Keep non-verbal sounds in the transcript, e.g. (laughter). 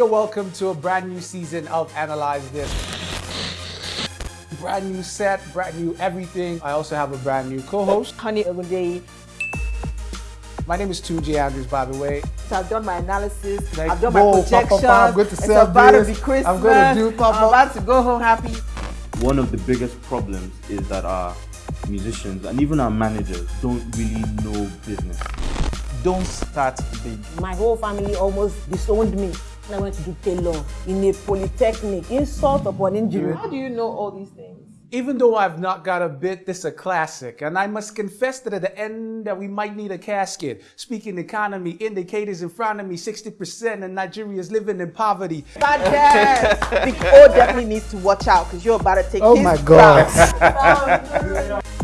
you're welcome to a brand new season of Analyze This. Brand new set, brand new everything. I also have a brand new co-host. Honey Ogundeyi. My name is Tunji Andrews, by the way. So I've done my analysis. Like, I've done my whoa, projections. Papa, I'm going to it's about this. to be Christmas. I'm going to do Papa. I'm about to go home happy. one of the biggest problems is that our musicians and even our managers don't really know business. Don't start big. My whole family almost disowned me. I went to do tailor in a polytechnic. Insult upon injury. How do you know all these things? Even though I've not got a bit, this is a classic. And I must confess that at the end that we might need a casket. Speaking economy, indicators in front of me, 60% of Nigerians living in poverty. Bad guess. (laughs) O definitely needs to watch out because you're about to take Oh his my God. crown. (laughs)